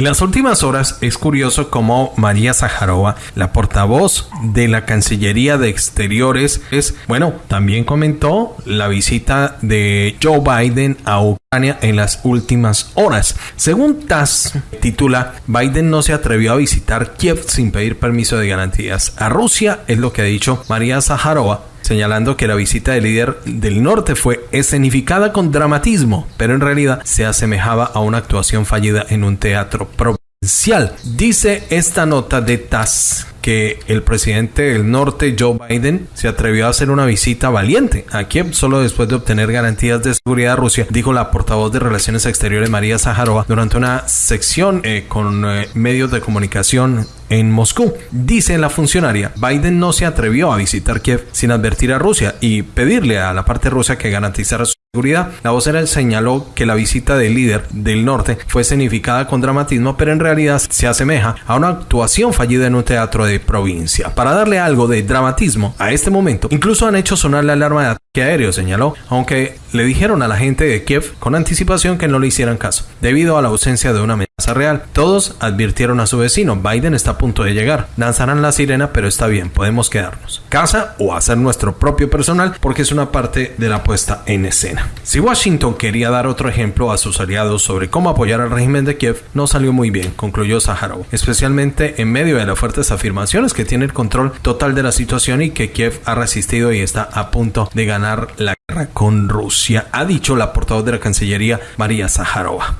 En las últimas horas es curioso cómo María Zaharova, la portavoz de la Cancillería de Exteriores, es, bueno, también comentó la visita de Joe Biden a Ucrania en las últimas horas. Según TASS, titula, Biden no se atrevió a visitar Kiev sin pedir permiso de garantías a Rusia, es lo que ha dicho María Zaharova, señalando que la visita del líder del norte fue escenificada con dramatismo, pero en realidad se asemejaba a una actuación fallida en un teatro provincial. Dice esta nota de TAS que el presidente del norte, Joe Biden, se atrevió a hacer una visita valiente a Kiev solo después de obtener garantías de seguridad de Rusia, dijo la portavoz de Relaciones Exteriores María Zaharova durante una sección eh, con eh, medios de comunicación en Moscú. Dice la funcionaria, Biden no se atrevió a visitar Kiev sin advertir a Rusia y pedirle a la parte rusa que garantizara su seguridad. La vocera señaló que la visita del líder del norte fue significada con dramatismo, pero en realidad se asemeja a una actuación fallida en un teatro de provincia. Para darle algo de dramatismo a este momento, incluso han hecho sonar la alarma de ataque aéreo, señaló, aunque le dijeron a la gente de Kiev con anticipación que no le hicieran caso, debido a la ausencia de una real. Todos advirtieron a su vecino, Biden está a punto de llegar, lanzarán la sirena, pero está bien, podemos quedarnos. Casa o hacer nuestro propio personal, porque es una parte de la puesta en escena. Si Washington quería dar otro ejemplo a sus aliados sobre cómo apoyar al régimen de Kiev, no salió muy bien, concluyó Zaharov, especialmente en medio de las fuertes afirmaciones que tiene el control total de la situación y que Kiev ha resistido y está a punto de ganar la guerra con Rusia, ha dicho la portavoz de la Cancillería María Zaharova.